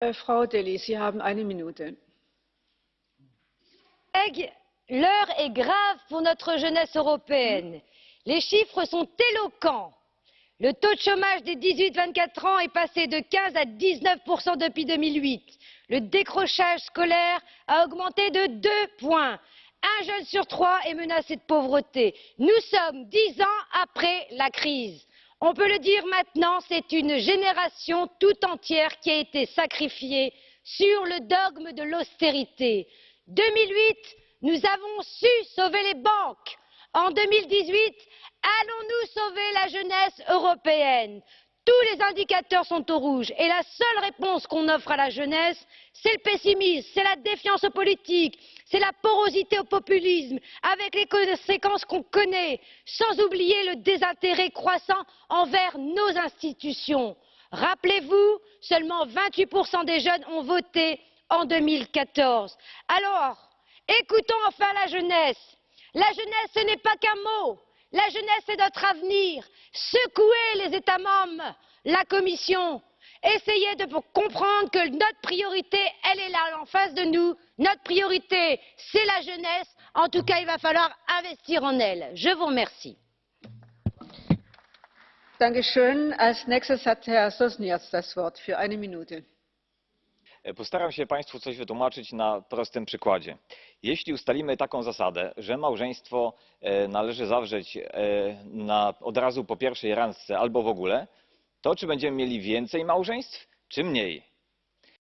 Äh, Frau Deli, Sie haben eine Minute. l'heure est grave pour notre jeunesse européenne. Les chiffres sont éloquents. Le taux de chômage des 18-24 ans est passé de 15 à 19 depuis 2008. Le décrochage scolaire a augmenté de deux points. Un jeune sur trois est menacé de pauvreté. Nous sommes dix ans après la crise. On peut le dire maintenant, c'est une génération tout entière qui a été sacrifiée sur le dogme de l'austérité. 2008, nous avons su sauver les banques. En 2018, allons-nous sauver la jeunesse européenne? Tous les indicateurs sont au rouge et la seule réponse qu'on offre à la jeunesse c'est le pessimisme c'est la défiance politique c'est la porosité au populisme avec les conséquences qu'on connaît sans oublier le désintérêt croissant envers nos institutions. rappelez vous seulement vingt huit des jeunes ont voté en. deux mille quatorze alors écoutons enfin la jeunesse. la jeunesse ce n'est pas qu'un mot la jeunesse c'est notre avenir. secouez les états membres la commission essayez de comprendre que notre priorité elle est là en face de nous notre priorité c'est la jeunesse en tout cas il va falloir investir en elle. je vous remercie. Postaram się państwu coś wytłumaczyć na prostym przykładzie jeśli ustalimy taką zasadę że małżeństwo e, należy zawrzeć e, od razu po pierwszej randce albo w ogóle to czy będziemy mieli więcej małżeństw czy mniej?